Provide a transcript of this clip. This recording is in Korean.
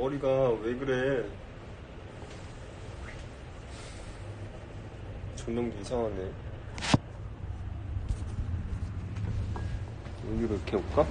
머리가 왜 그래? 조명도 이상하네. 여기로 이렇게 올까?